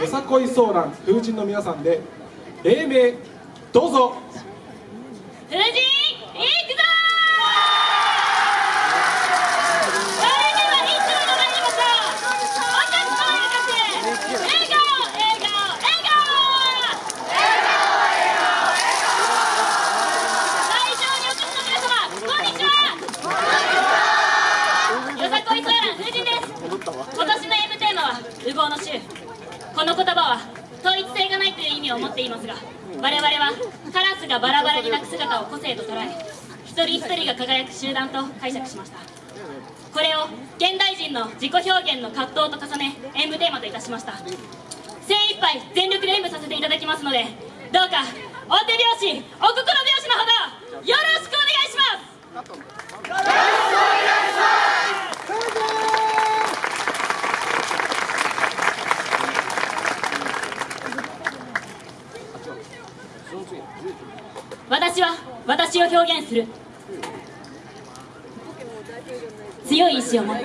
よさこいソーラン風神の皆さんで黎明どうぞ。風神いくぞそれではいつもの参りましょうお客様に向かって笑顔笑顔笑顔会場にお越しの皆様こんにちはよさこいソーラン風神です今年の M テーマは「烏合の衆」この言葉は統一性がないという意味を持っていますが我々はカラスがバラバラに鳴く姿を個性と捉え一人一人が輝く集団と解釈しました。これを現代人の自己表現の葛藤と重ね演舞テーマといたしました。精一杯全力で演舞させていただきますのでどうかお手拍子お心拍子のほどよろしくお願いします私は私を表現する。強い意志を持って。